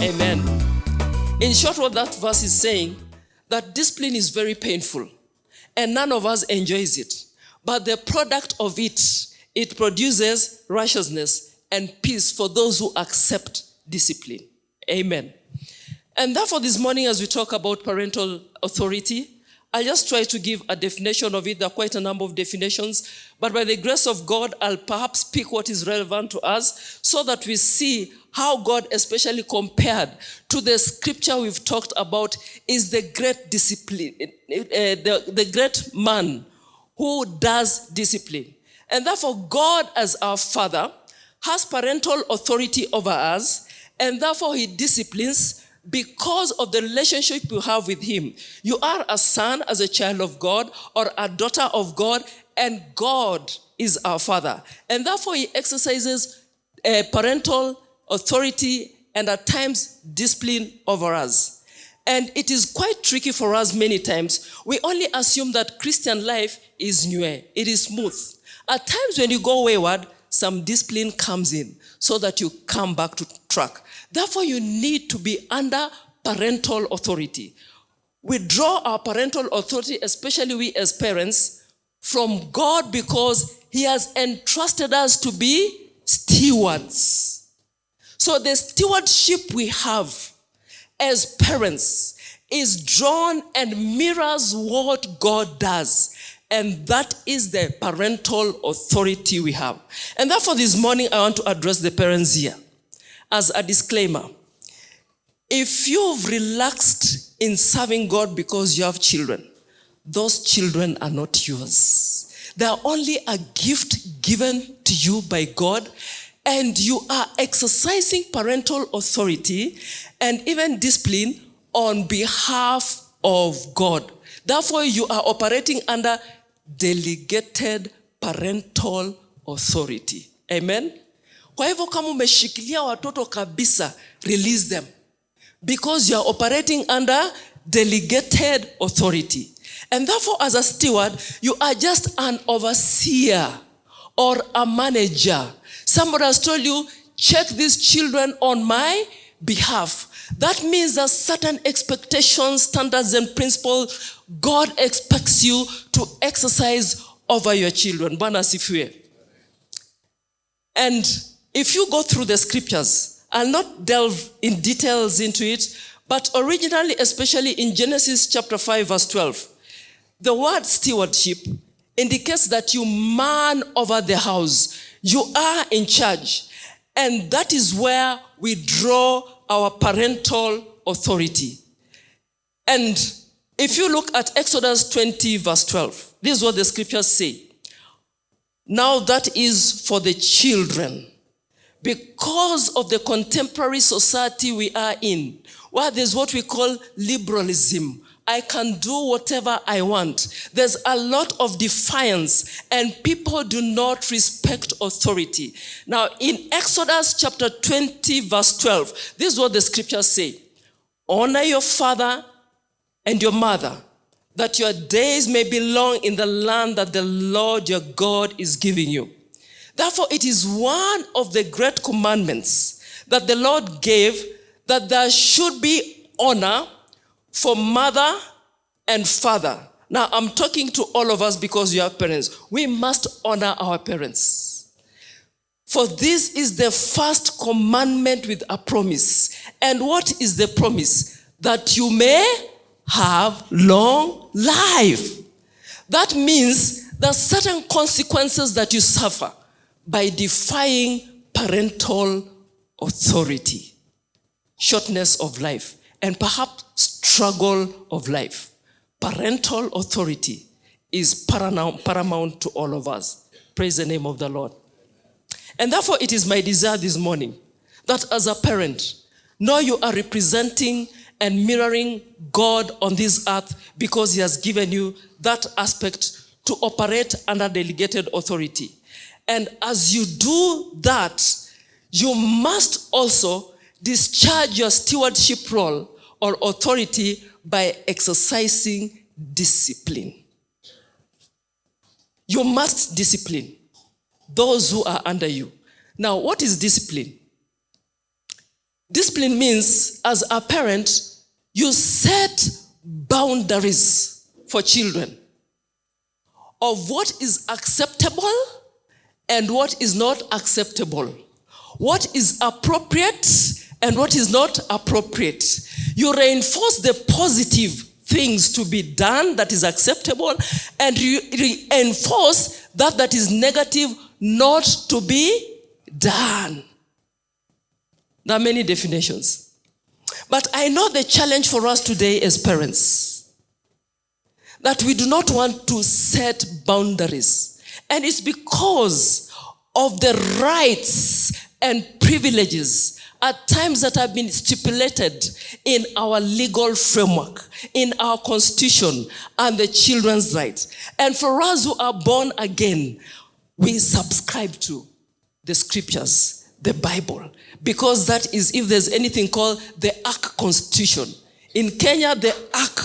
Amen. In short, what that verse is saying, that discipline is very painful and none of us enjoys it. But the product of it, it produces righteousness and peace for those who accept discipline. Amen. And therefore, this morning, as we talk about parental authority, I'll just try to give a definition of it. There are quite a number of definitions. But by the grace of God, I'll perhaps pick what is relevant to us so that we see how God, especially compared to the scripture we've talked about, is the great discipline, uh, the, the great man who does discipline. And therefore, God, as our Father, has parental authority over us, and therefore He disciplines because of the relationship you have with Him. You are a son as a child of God or a daughter of God, and God is our Father. And therefore, He exercises a parental authority and at times discipline over us. And it is quite tricky for us many times. We only assume that Christian life is new, it is smooth. At times when you go wayward, some discipline comes in so that you come back to track. Therefore, you need to be under parental authority. We draw our parental authority, especially we as parents, from God because He has entrusted us to be stewards. So the stewardship we have as parents is drawn and mirrors what God does. And that is the parental authority we have. And therefore, this morning, I want to address the parents here as a disclaimer. If you've relaxed in serving God because you have children, those children are not yours. They are only a gift given to you by God, and you are exercising parental authority and even discipline on behalf of God. Therefore, you are operating under delegated parental authority. Amen? Kwa hivyo kama umeshikilia watoto kabisa, release them. Because you are operating under delegated authority. And therefore, as a steward, you are just an overseer or a manager. Somebody has told you, check these children on my behalf. That means that certain expectations, standards, and principles God expects you to exercise over your children. And if you go through the scriptures, I'll not delve in details into it, but originally, especially in Genesis chapter 5, verse 12, the word stewardship indicates that you man over the house. You are in charge. And that is where we draw our parental authority. And if you look at Exodus 20, verse 12, this is what the scriptures say. Now that is for the children. Because of the contemporary society we are in, where there's what we call liberalism, I can do whatever I want. There's a lot of defiance, and people do not respect authority. Now, in Exodus chapter 20, verse 12, this is what the scriptures say Honor your father and your mother, that your days may be long in the land that the Lord your God is giving you. Therefore, it is one of the great commandments that the Lord gave that there should be honor for mother and father. Now, I'm talking to all of us because you have parents. We must honor our parents. For this is the first commandment with a promise. And what is the promise? That you may have long life. That means there are certain consequences that you suffer by defying parental authority, shortness of life, and perhaps struggle of life. Parental authority is paramount to all of us. Praise the name of the Lord. And therefore, it is my desire this morning that as a parent, now you are representing and mirroring God on this earth because He has given you that aspect to operate under delegated authority. And as you do that, you must also discharge your stewardship role or authority by exercising discipline. You must discipline those who are under you. Now, what is discipline? Discipline means, as a parent, you set boundaries for children of what is acceptable and what is not acceptable, what is appropriate and what is not appropriate. You reinforce the positive things to be done that is acceptable and you reinforce that that is negative not to be done. There are many definitions. But I know the challenge for us today as parents that we do not want to set boundaries. And it's because of the rights and privileges at times that have been stipulated in our legal framework, in our constitution, and the children's rights. And for us who are born again, we subscribe to the scriptures, the Bible, because that is, if there's anything called the Ark Constitution. In Kenya, the Ark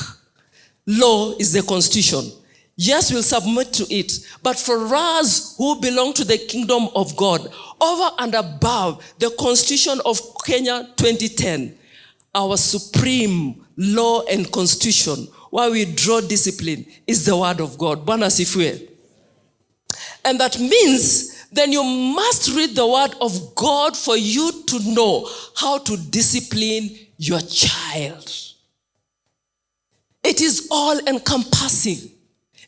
law is the constitution. Yes, we'll submit to it. But for us who belong to the kingdom of God, over and above the constitution of Kenya 2010, our supreme law and constitution, where we draw discipline, is the word of God. And that means then you must read the word of God for you to know how to discipline your child. It is all encompassing.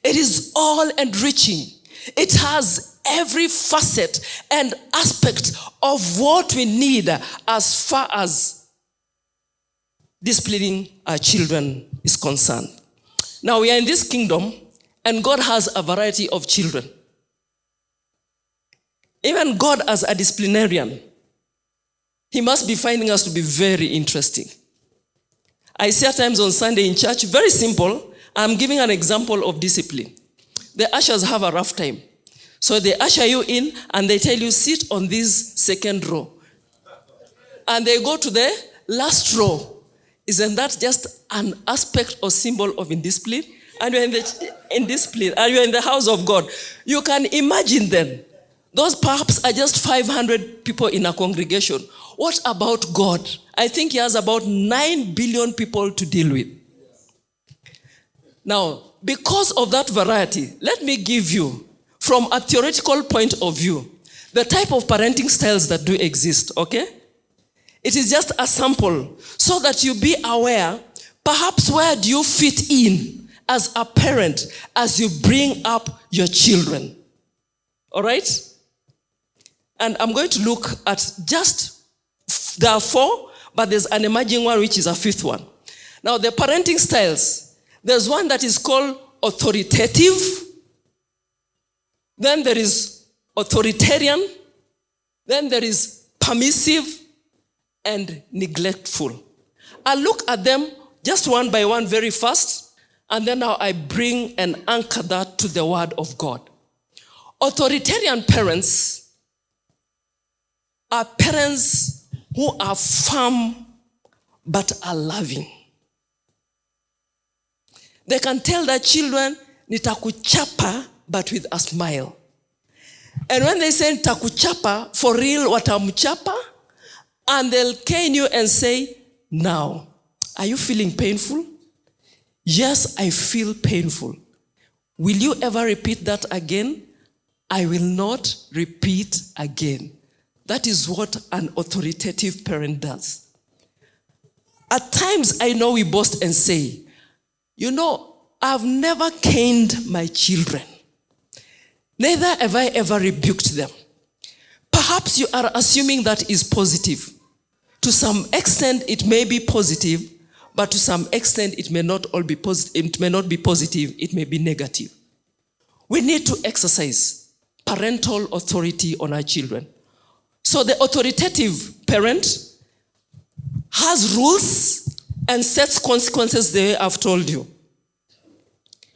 It is all enriching. It has every facet and aspect of what we need as far as disciplining our children is concerned. Now we are in this kingdom and God has a variety of children. Even God, as a disciplinarian, He must be finding us to be very interesting. I say at times on Sunday in church, very simple. I'm giving an example of discipline. The ushers have a rough time. So they usher you in and they tell you, sit on this second row. And they go to the last row. Isn't that just an aspect or symbol of indiscipline? And you're in the indiscipline, and you're in the house of God. You can imagine then those perhaps are just 500 people in a congregation. What about God? I think he has about 9 billion people to deal with. Now, because of that variety, let me give you, from a theoretical point of view, the type of parenting styles that do exist, okay? It is just a sample so that you be aware, perhaps where do you fit in as a parent as you bring up your children? All right? And I'm going to look at just, there are four, but there's an emerging one which is a fifth one. Now, the parenting styles, there's one that is called authoritative, then there is authoritarian, then there is permissive, and neglectful. I'll look at them just one by one very fast, and then now I bring and anchor that to the Word of God. Authoritarian parents are parents who are firm but are loving. They can tell their children, nitakuchapa, but with a smile. And when they say nitakuchapa, for real, watamchapa, and they'll cane you and say, now, are you feeling painful? Yes, I feel painful. Will you ever repeat that again? I will not repeat again. That is what an authoritative parent does. At times, I know we boast and say, you know, I've never caned my children. Neither have I ever rebuked them. Perhaps you are assuming that is positive. To some extent, it may be positive, but to some extent, it may not all be positive. It may not be positive. It may be negative. We need to exercise parental authority on our children. So the authoritative parent has rules and sets consequences the way I've told you.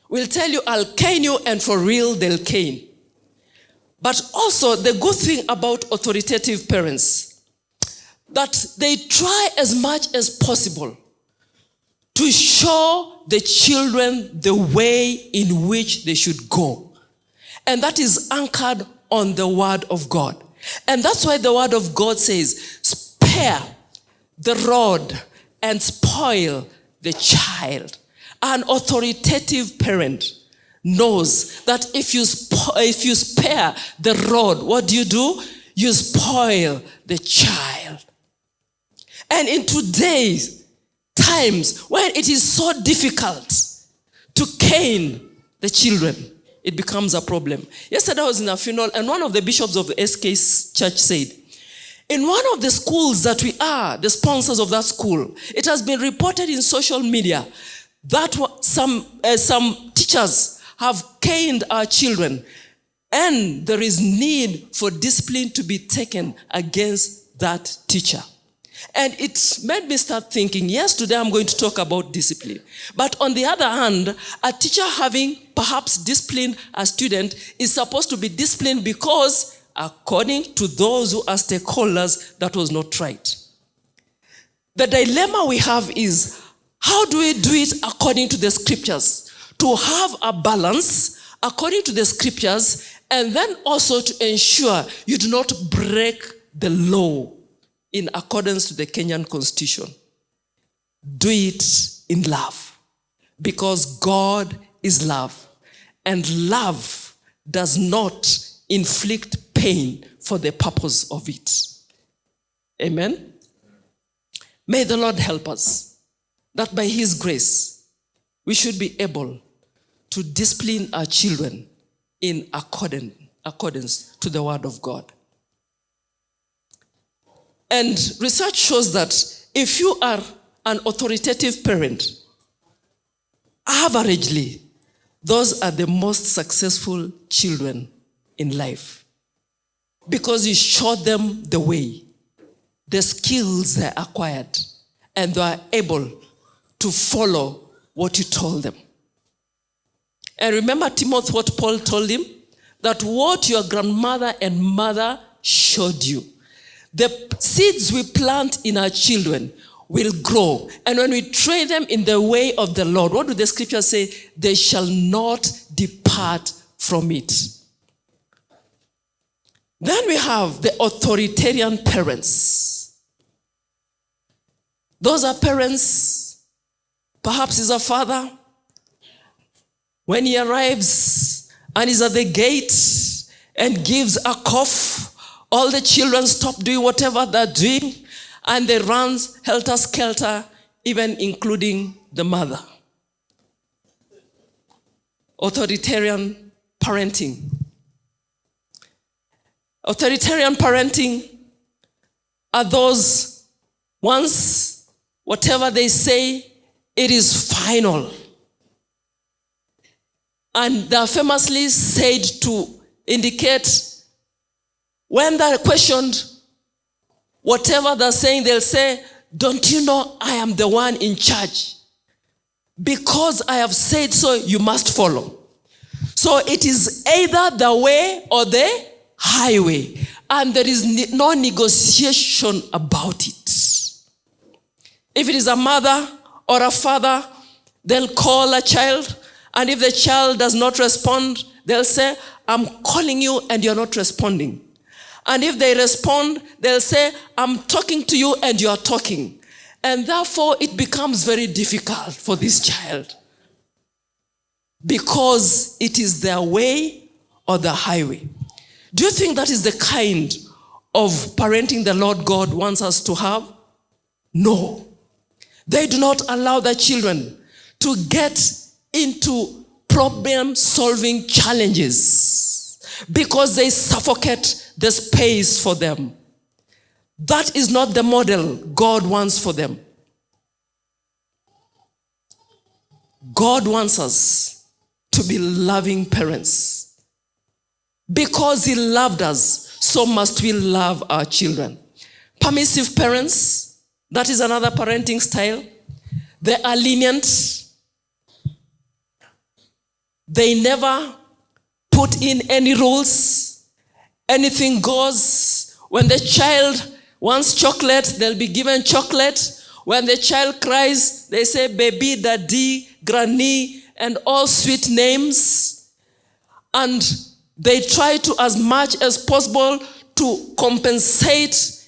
We'll tell you, I'll cane you, and for real, they'll cane. But also, the good thing about authoritative parents, that they try as much as possible to show the children the way in which they should go. And that is anchored on the word of God. And that's why the word of God says, spare the rod and spoil the child. An authoritative parent knows that if you, if you spare the rod, what do you do? You spoil the child. And in today's times, when it is so difficult to cane the children, it becomes a problem. Yesterday I was in a funeral, and one of the bishops of the ACK church said, in one of the schools that we are, the sponsors of that school, it has been reported in social media that some, uh, some teachers have caned our children, and there is need for discipline to be taken against that teacher. And it made me start thinking, yes, today I'm going to talk about discipline. But on the other hand, a teacher having perhaps disciplined a student is supposed to be disciplined because, according to those who are stakeholders, that was not right. The dilemma we have is how do we do it according to the scriptures? To have a balance according to the scriptures, and then also to ensure you do not break the law in accordance to the Kenyan constitution. Do it in love because God is love and love does not inflict pain for the purpose of it. Amen. May the Lord help us that by His grace we should be able to discipline our children in accordance, accordance to the Word of God. And research shows that if you are an authoritative parent, averagely, those are the most successful children in life because you showed them the way, the skills they acquired, and they are able to follow what you told them. And remember, Timothy, what Paul told him? That what your grandmother and mother showed you the seeds we plant in our children will grow. And when we train them in the way of the Lord, what do the scriptures say? They shall not depart from it. Then we have the authoritarian parents. Those are parents, perhaps is a father. When he arrives and is at the gate and gives a cough, all the children stop doing whatever they're doing and they run helter skelter, even including the mother. Authoritarian parenting. Authoritarian parenting are those once whatever they say, it is final. And they are famously said to indicate when they're questioned, whatever they're saying, they'll say, Don't you know I am the one in charge? Because I have said so, you must follow. So it is either the way or the highway, and there is no negotiation about it. If it is a mother or a father, they'll call a child, and if the child does not respond, they'll say, I'm calling you and you're not responding. And if they respond, they'll say, I'm talking to you and you're talking. And therefore, it becomes very difficult for this child because it is their way or the highway. Do you think that is the kind of parenting the Lord God wants us to have? No. They do not allow their children to get into problem solving challenges because they suffocate the space for them. That is not the model God wants for them. God wants us to be loving parents. Because He loved us, so must we love our children. Permissive parents, that is another parenting style. They are lenient. They never put in any rules anything goes. When the child wants chocolate, they'll be given chocolate. When the child cries, they say baby, daddy, granny, and all sweet names. And they try to, as much as possible, to compensate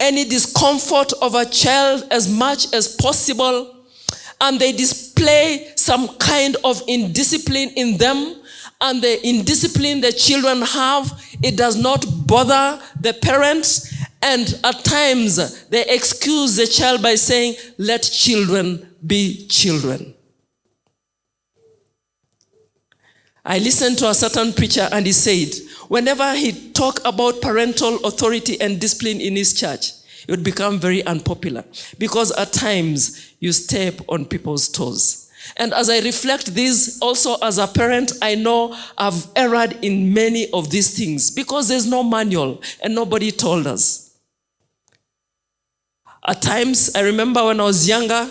any discomfort of a child as much as possible, and they display some kind of indiscipline in them, and the indiscipline the children have, it does not bother the parents, and at times they excuse the child by saying, Let children be children. I listened to a certain preacher and he said, whenever he talked about parental authority and discipline in his church, it would become very unpopular because at times you step on people's toes. And as I reflect this also as a parent, I know I've erred in many of these things because there's no manual and nobody told us. At times, I remember when I was younger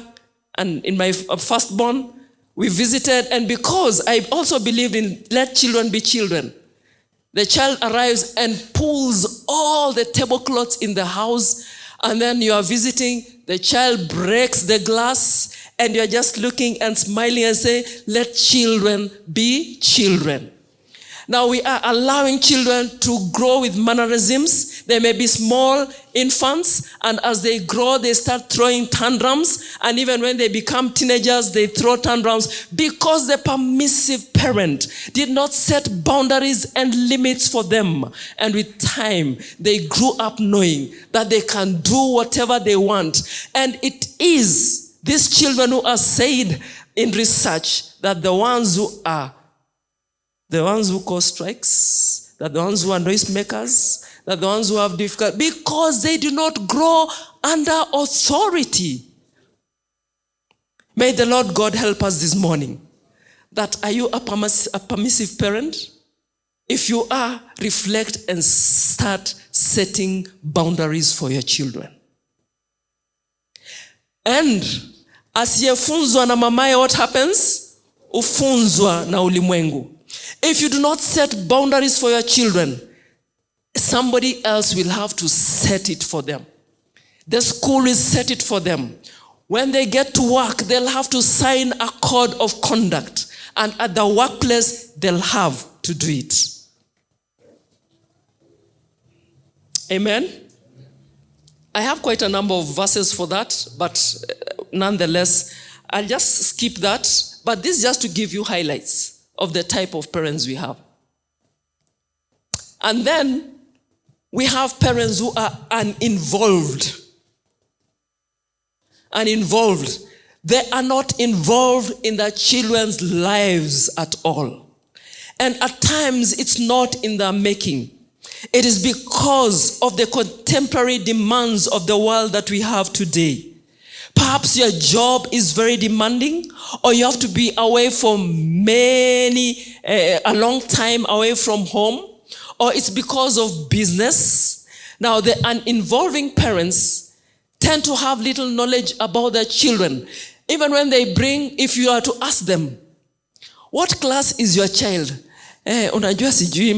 and in my firstborn, we visited, and because I also believed in let children be children, the child arrives and pulls all the tablecloths in the house, and then you are visiting, the child breaks the glass, and you're just looking and smiling and say, let children be children. Now we are allowing children to grow with mannerisms. They may be small infants, and as they grow, they start throwing tantrums. And even when they become teenagers, they throw tantrums because the permissive parent did not set boundaries and limits for them. And with time, they grew up knowing that they can do whatever they want. And it is these children who are said in research that the ones who are the ones who cause strikes, that the ones who are noisemakers, that the ones who have difficult, because they do not grow under authority. May the Lord God help us this morning. That are you a, permiss a permissive parent? If you are, reflect and start setting boundaries for your children. And asiyefunzwa na mamaye, what happens? Ufunzwa na ulimwengu. If you do not set boundaries for your children, somebody else will have to set it for them. The school will set it for them. When they get to work, they'll have to sign a code of conduct. And at the workplace, they'll have to do it. Amen? I have quite a number of verses for that, but uh, nonetheless, I'll just skip that. But this is just to give you highlights of the type of parents we have. And then we have parents who are uninvolved. Uninvolved. They are not involved in their children's lives at all. And at times, it's not in their making. It is because of the contemporary demands of the world that we have today. Perhaps your job is very demanding, or you have to be away for many, uh, a long time away from home, or it's because of business. Now, the uninvolving parents tend to have little knowledge about their children. Even when they bring, if you are to ask them, what class is your child? Eh, unajua sijui.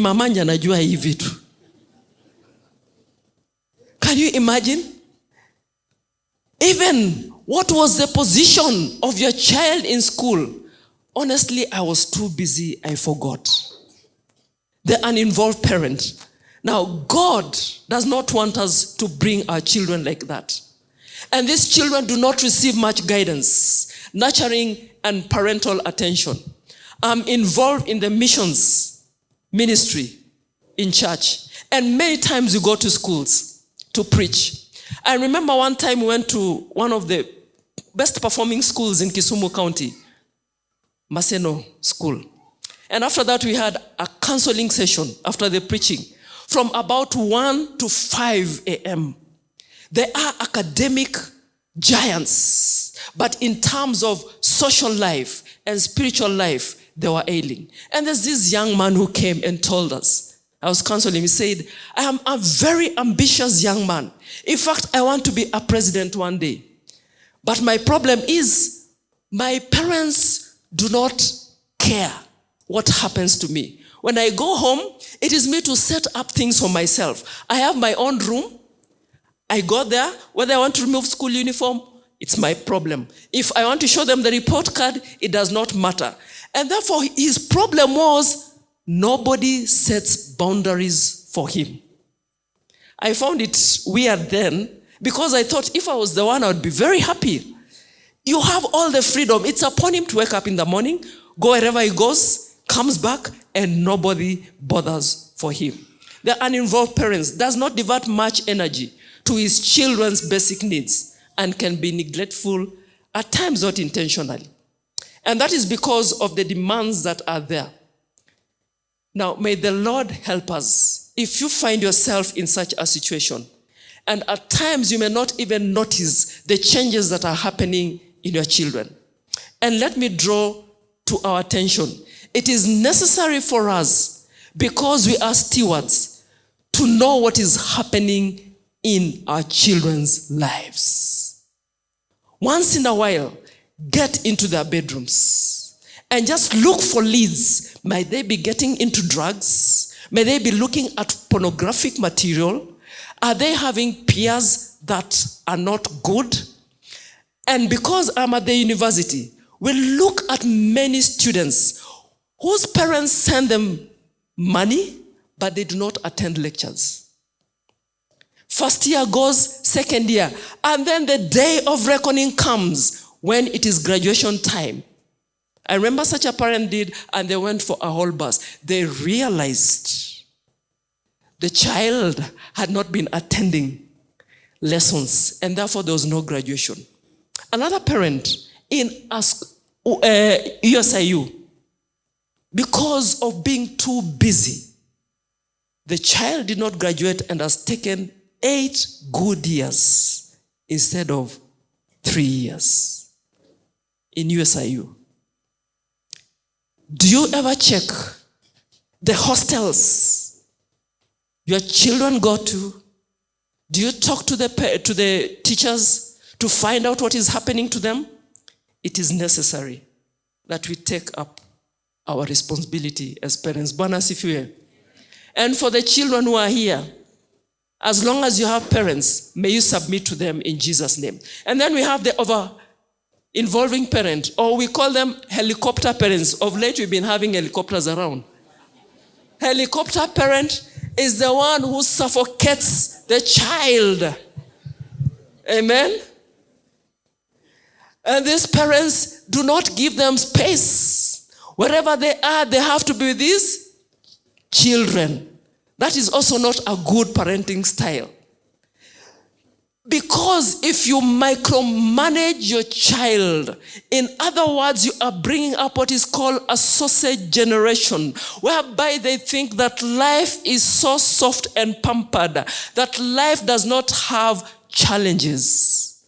Can you imagine? Even what was the position of your child in school? Honestly, I was too busy, I forgot. The uninvolved parent. Now, God does not want us to bring our children like that. And these children do not receive much guidance, nurturing, and parental attention. I'm involved in the missions ministry in church. And many times you go to schools to preach. I remember one time we went to one of the best performing schools in Kisumu County, Maseno School. And after that, we had a counseling session after the preaching from about 1 to 5 a.m. They are academic giants, but in terms of social life and spiritual life, they were ailing. And there's this young man who came and told us, I was counseling, he said, I am a very ambitious young man. In fact, I want to be a president one day. But my problem is my parents do not care what happens to me. When I go home, it is me to set up things for myself. I have my own room. I go there. Whether I want to remove school uniform, it's my problem. If I want to show them the report card, it does not matter. And therefore, his problem was nobody sets boundaries for him. I found it weird then because I thought if I was the one, I would be very happy. You have all the freedom. It's upon him to wake up in the morning, go wherever he goes, comes back, and nobody bothers for him. The uninvolved parents does not devote much energy to his children's basic needs and can be neglectful, at times not intentionally. And that is because of the demands that are there. Now, may the Lord help us. If you find yourself in such a situation, and at times you may not even notice the changes that are happening in your children. And let me draw to our attention. It is necessary for us, because we are stewards, to know what is happening in our children's lives. Once in a while, get into their bedrooms and just look for leads. May they be getting into drugs? May they be looking at pornographic material? Are they having peers that are not good? And because I'm at the university, we look at many students whose parents send them money, but they do not attend lectures. First year goes, second year, and then the day of reckoning comes when it is graduation time. I remember such a parent did, and they went for a whole bus. They realized the child had not been attending lessons, and therefore there was no graduation. Another parent in uh, USIU, because of being too busy, the child did not graduate and has taken eight good years instead of three years in USIU. Do you ever check the hostels your children go to? Do you talk to the, to the teachers to find out what is happening to them? It is necessary that we take up our responsibility as parents. And for the children who are here, as long as you have parents, may you submit to them in Jesus' name. And then we have the over involving parent, or we call them helicopter parents. Of late, we've been having helicopters around. Helicopter parent is the one who suffocates the child. Amen? And these parents do not give them space. Wherever they are, they have to be with these children. That is also not a good parenting style. Because if you micromanage your child, in other words, you are bringing up what is called a sausage generation, whereby they think that life is so soft and pampered, that life does not have challenges.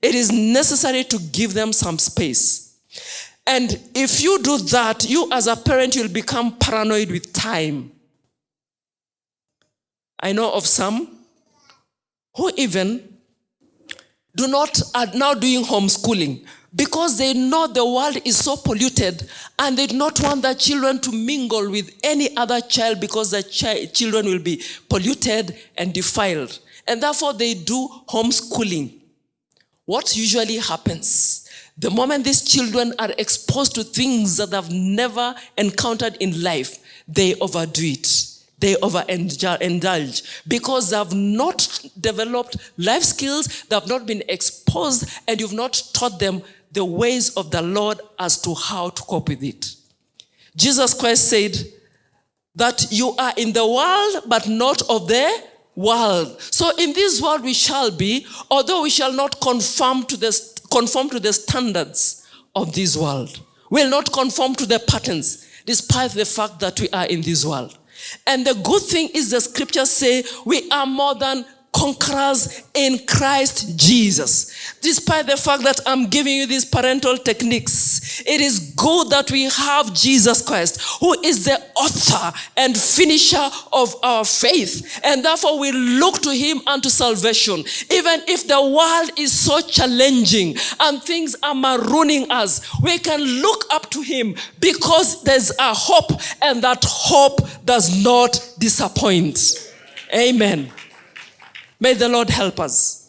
It is necessary to give them some space. And if you do that, you as a parent, you'll become paranoid with time. I know of some who even do not are now doing homeschooling because they know the world is so polluted and they do not want their children to mingle with any other child because the chi children will be polluted and defiled. And therefore they do homeschooling. What usually happens? The moment these children are exposed to things that they've never encountered in life, they overdo it they overindulge because they have not developed life skills, they have not been exposed, and you've not taught them the ways of the Lord as to how to cope with it. Jesus Christ said that you are in the world, but not of the world. So in this world we shall be, although we shall not conform to the, conform to the standards of this world. We'll not conform to the patterns, despite the fact that we are in this world. And the good thing is the scriptures say we are more than conquerors in Christ Jesus. Despite the fact that I'm giving you these parental techniques, it is good that we have Jesus Christ, who is the author and finisher of our faith. And therefore we look to him unto salvation. Even if the world is so challenging and things are marooning us, we can look up to him because there's a hope and that hope does not disappoint. Amen. May the Lord help us.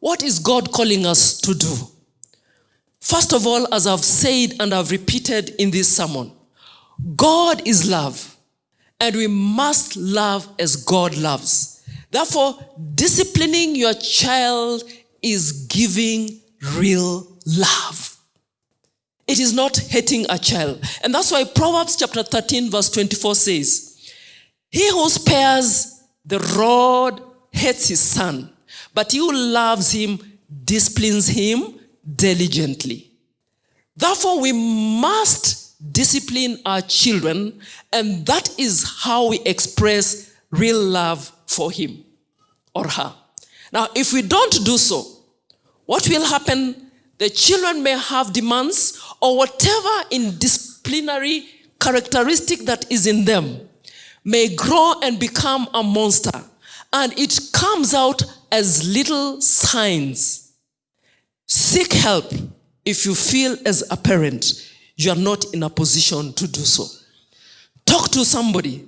What is God calling us to do? First of all, as I've said and I've repeated in this sermon, God is love, and we must love as God loves. Therefore, disciplining your child is giving real love. It is not hating a child. And that's why Proverbs chapter 13, verse 24 says, He who spares the rod hates his son, but he who loves him disciplines him diligently. Therefore, we must discipline our children, and that is how we express real love for him or her. Now, if we don't do so, what will happen? The children may have demands or whatever in disciplinary characteristic that is in them may grow and become a monster. And it comes out as little signs. Seek help if you feel as a parent you are not in a position to do so. Talk to somebody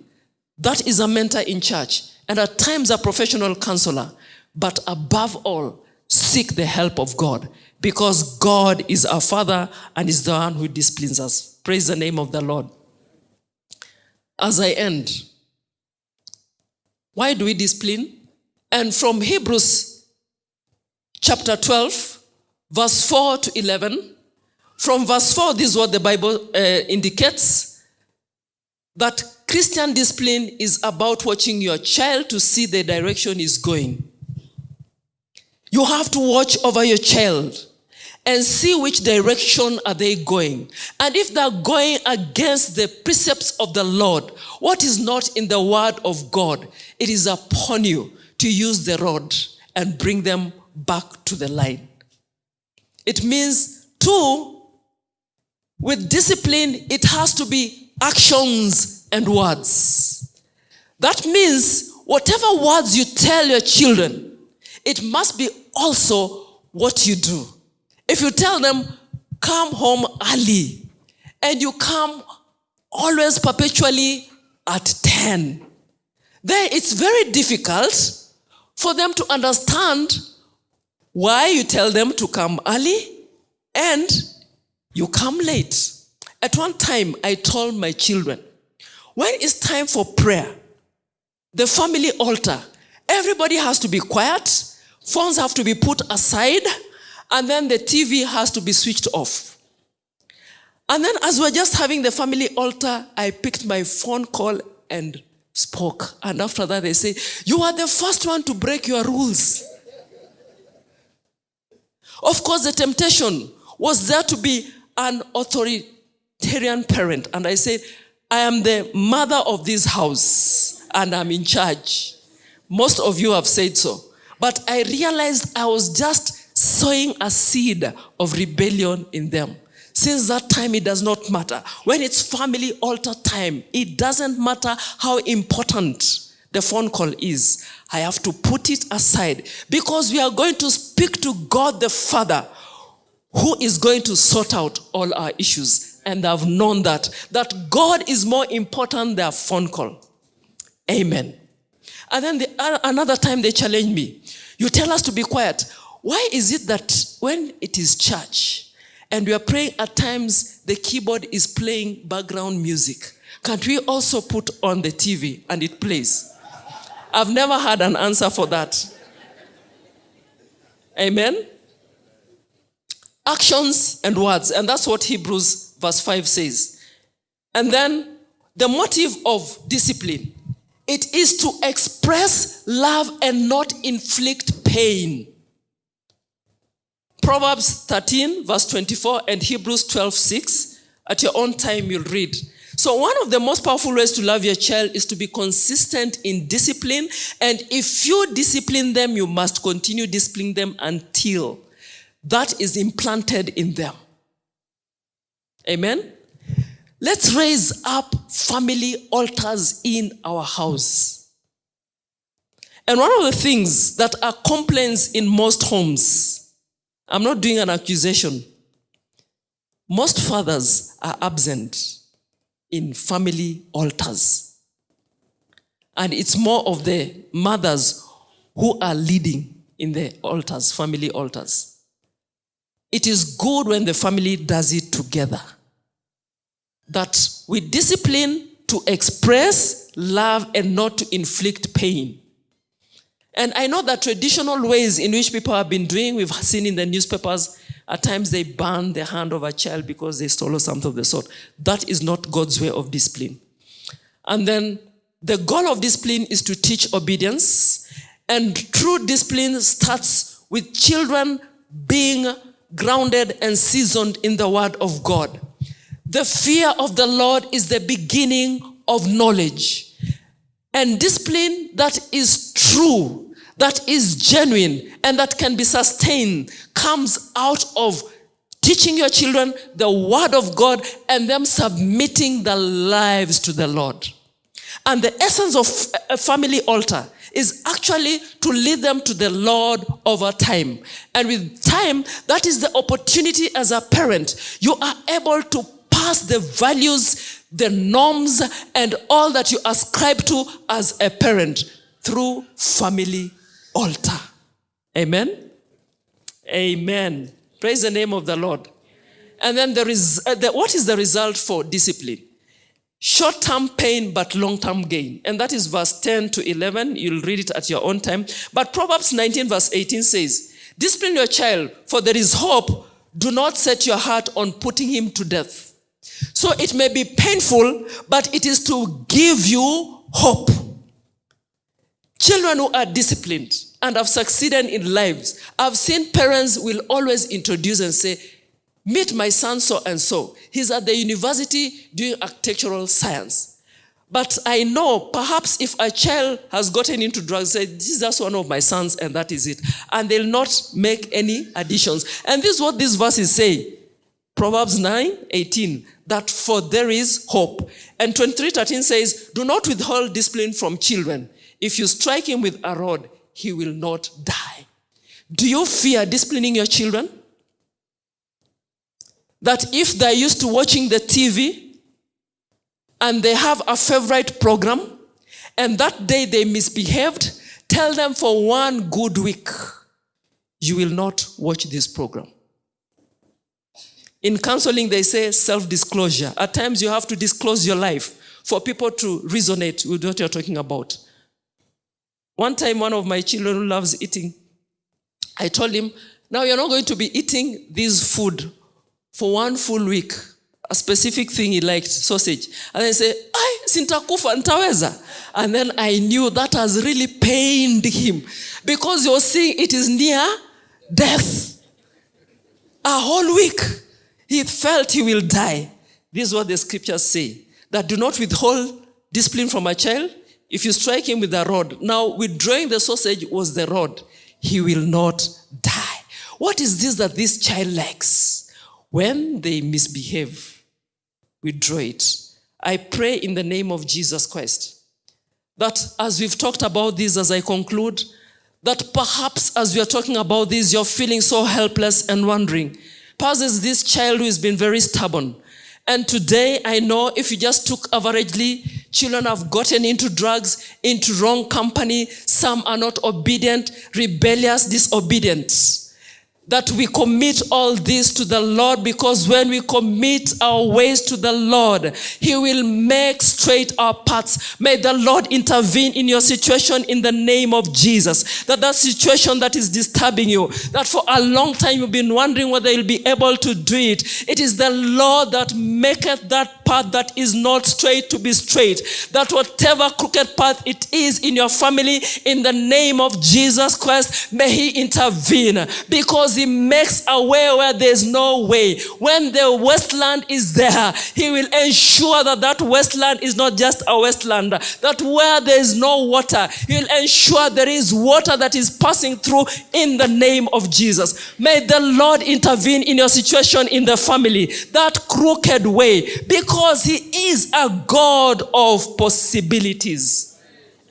that is a mentor in church and at times a professional counselor, but above all, seek the help of God because God is our Father and is the one who disciplines us. Praise the name of the Lord. As I end, why do we discipline? And from Hebrews chapter 12, verse 4 to 11, from verse 4, this is what the Bible uh, indicates that Christian discipline is about watching your child to see the direction is going. You have to watch over your child and see which direction are they going. And if they're going against the precepts of the Lord, what is not in the word of God, it is upon you to use the rod and bring them back to the line. It means, two, with discipline, it has to be actions and words. That means whatever words you tell your children, it must be also what you do. If you tell them, come home early, and you come always perpetually at 10, then it's very difficult for them to understand why you tell them to come early and you come late. At one time, I told my children, when it's time for prayer, the family altar, everybody has to be quiet, phones have to be put aside, and then the TV has to be switched off. And then as we're just having the family altar, I picked my phone call and spoke. And after that, they say, You are the first one to break your rules. of course, the temptation was there to be an authoritarian parent. And I said, I am the mother of this house and I'm in charge. Most of you have said so. But I realized I was just sowing a seed of rebellion in them. Since that time, it does not matter. When it's family altar time, it doesn't matter how important the phone call is. I have to put it aside because we are going to speak to God the Father who is going to sort out all our issues. And I've known that, that God is more important than a phone call. Amen. And then the, another time they challenge me. You tell us to be quiet. Why is it that when it is church, and we are praying at times the keyboard is playing background music. Can't we also put on the TV and it plays? I've never had an answer for that. Amen? Actions and words. And that's what Hebrews verse 5 says. And then the motive of discipline. It is to express love and not inflict pain. Proverbs 13, verse 24, and Hebrews 12, 6. At your own time, you'll read. So, one of the most powerful ways to love your child is to be consistent in discipline. And if you discipline them, you must continue disciplining them until that is implanted in them. Amen? Let's raise up family altars in our house. And one of the things that are complaints in most homes I'm not doing an accusation. Most fathers are absent in family altars. And it's more of the mothers who are leading in the altars, family altars. It is good when the family does it together. That we discipline to express love and not to inflict pain. And I know that traditional ways in which people have been doing, we've seen in the newspapers, at times they burn the hand of a child because they stole something of the sort. That is not God's way of discipline. And then the goal of discipline is to teach obedience. And true discipline starts with children being grounded and seasoned in the word of God. The fear of the Lord is the beginning of knowledge. And discipline that is true, that is genuine, and that can be sustained comes out of teaching your children the word of God and them submitting their lives to the Lord. And the essence of a family altar is actually to lead them to the Lord over time. And with time, that is the opportunity as a parent. You are able to pass the values, the norms, and all that you ascribe to as a parent through family altar. Amen? Amen. Praise the name of the Lord. And then there is, uh, the, what is the result for discipline? Short-term pain, but long-term gain. And that is verse 10 to 11. You'll read it at your own time. But Proverbs 19 verse 18 says, Discipline your child, for there is hope. Do not set your heart on putting him to death. So it may be painful, but it is to give you hope. Children who are disciplined and have succeeded in lives, I've seen parents will always introduce and say, Meet my son so and so. He's at the university doing architectural science. But I know perhaps if a child has gotten into drugs, say, this is just one of my sons and that is it. And they'll not make any additions. And this is what these verses say. Proverbs 9, 18, that for there is hope. And 23, 13 says, do not withhold discipline from children. If you strike him with a rod, he will not die. Do you fear disciplining your children? that if they're used to watching the TV and they have a favorite program and that day they misbehaved, tell them for one good week, you will not watch this program. In counseling, they say self-disclosure. At times you have to disclose your life for people to resonate with what you're talking about. One time, one of my children who loves eating, I told him, now you're not going to be eating this food for one full week. A specific thing he liked sausage. And then say ai sintakufa ntaweza and then i knew that has really pained him. Because you're seeing it is near death. A whole week he felt he will die. This is what the scriptures say that do not withhold discipline from a child if you strike him with a rod now withdrawing the sausage was the rod he will not die what is this that this child likes when they misbehave, withdraw it. I pray in the name of Jesus Christ that as we've talked about this, as I conclude, that perhaps as we are talking about this, you're feeling so helpless and wondering. Perhaps this child who has been very stubborn. And today, I know if you just took averagely, children have gotten into drugs, into wrong company. Some are not obedient, rebellious, disobedient that we commit all this to the Lord because when we commit our ways to the Lord, He will make straight our paths. May the Lord intervene in your situation in the name of Jesus. That that situation that is disturbing you, that for a long time you've been wondering whether you'll be able to do it. It is the Lord that maketh that path that is not straight to be straight. That whatever crooked path it is in your family, in the name of Jesus Christ, may He intervene because he makes a way where there's no way. When the wasteland is there, he will ensure that that wasteland is not just a wasteland, that where there is no water, he will ensure there is water that is passing through in the name of Jesus. May the Lord intervene in your situation in the family, that crooked way, because he is a God of possibilities.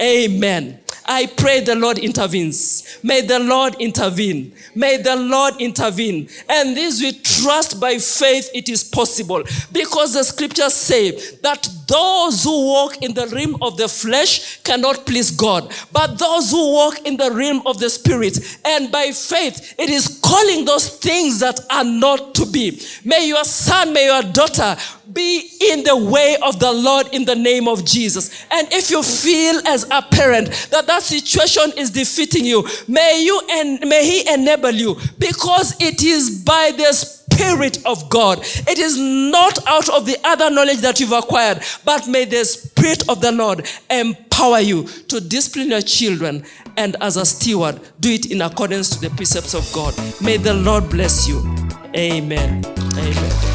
Amen. I pray the Lord intervenes. May the Lord intervene. May the Lord intervene. And this we trust by faith it is possible. Because the scriptures say that those who walk in the realm of the flesh cannot please God, but those who walk in the realm of the spirit and by faith, it is calling those things that are not to be. May your son, may your daughter be in the way of the Lord in the name of Jesus. And if you feel as a parent that that situation is defeating you, may you and may he enable you because it is by the Spirit of God. It is not out of the other knowledge that you've acquired, but may the Spirit of the Lord empower you to discipline your children and as a steward, do it in accordance to the precepts of God. May the Lord bless you. Amen. Amen.